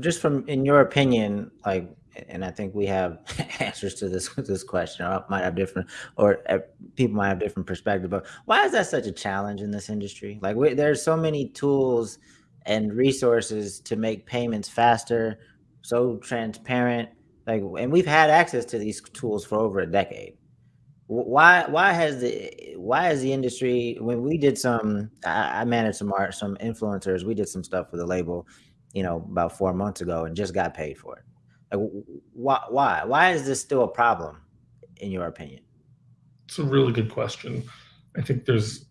just from in your opinion, like, and I think we have answers to this this question, or might have different, or uh, people might have different perspective. But why is that such a challenge in this industry? Like, we, there's so many tools and resources to make payments faster, so transparent. Like, and we've had access to these tools for over a decade. Why why has the why is the industry when we did some I, I managed some art some influencers we did some stuff for the label you know about four months ago and just got paid for it. Like why why? Why is this still a problem in your opinion? It's a really good question. I think there's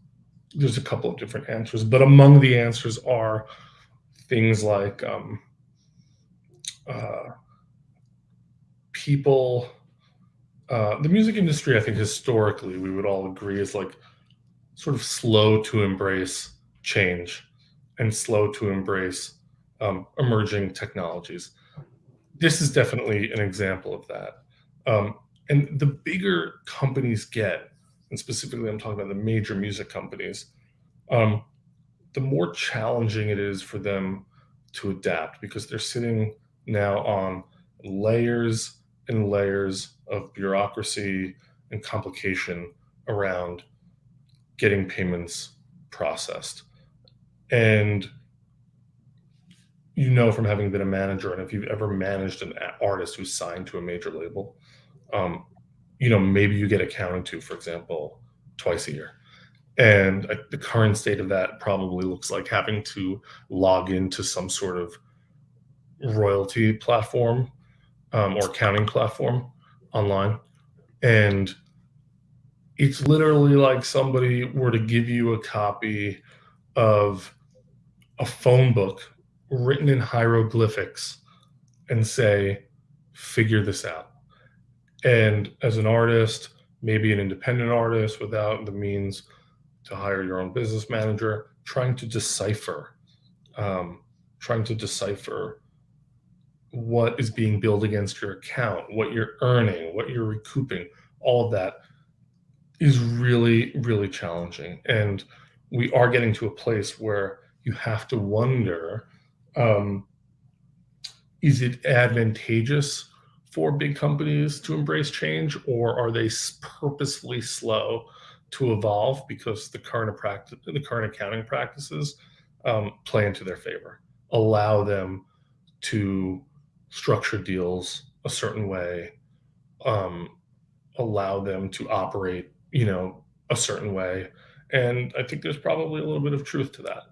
there's a couple of different answers but among the answers are things like um, uh, people uh, the music industry, I think historically, we would all agree is like sort of slow to embrace change and slow to embrace um, emerging technologies. This is definitely an example of that. Um, and the bigger companies get, and specifically I'm talking about the major music companies, um, the more challenging it is for them to adapt because they're sitting now on layers and layers of bureaucracy and complication around getting payments processed. And you know from having been a manager, and if you've ever managed an artist who's signed to a major label, um, you know, maybe you get accounted to, for example, twice a year. And uh, the current state of that probably looks like having to log into some sort of royalty platform um, or accounting platform online. And it's literally like somebody were to give you a copy of a phone book written in hieroglyphics and say, figure this out. And as an artist, maybe an independent artist without the means to hire your own business manager, trying to decipher, um, trying to decipher what is being billed against your account, what you're earning, what you're recouping, all of that is really, really challenging. And we are getting to a place where you have to wonder um, is it advantageous for big companies to embrace change, or are they purposefully slow to evolve because the current practice, the current accounting practices um, play into their favor, allow them to structure deals a certain way, um, allow them to operate, you know, a certain way. And I think there's probably a little bit of truth to that.